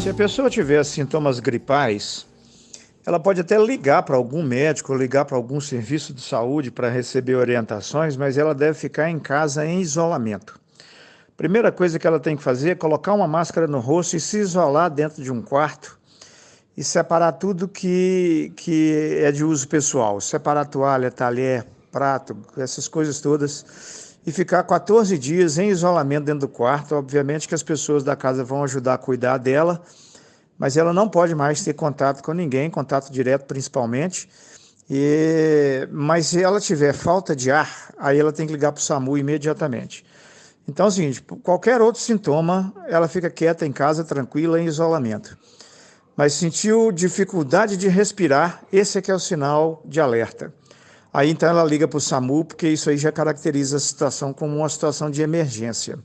Se a pessoa tiver sintomas gripais, ela pode até ligar para algum médico, ligar para algum serviço de saúde para receber orientações, mas ela deve ficar em casa em isolamento. Primeira coisa que ela tem que fazer é colocar uma máscara no rosto e se isolar dentro de um quarto e separar tudo que, que é de uso pessoal. Separar toalha, talher, prato, essas coisas todas. E ficar 14 dias em isolamento dentro do quarto. Obviamente que as pessoas da casa vão ajudar a cuidar dela, mas ela não pode mais ter contato com ninguém, contato direto principalmente. E, mas se ela tiver falta de ar, aí ela tem que ligar para o SAMU imediatamente. Então é o seguinte, qualquer outro sintoma, ela fica quieta em casa, tranquila, em isolamento. Mas sentiu dificuldade de respirar, esse é que é o sinal de alerta. Aí então ela liga para o SAMU, porque isso aí já caracteriza a situação como uma situação de emergência.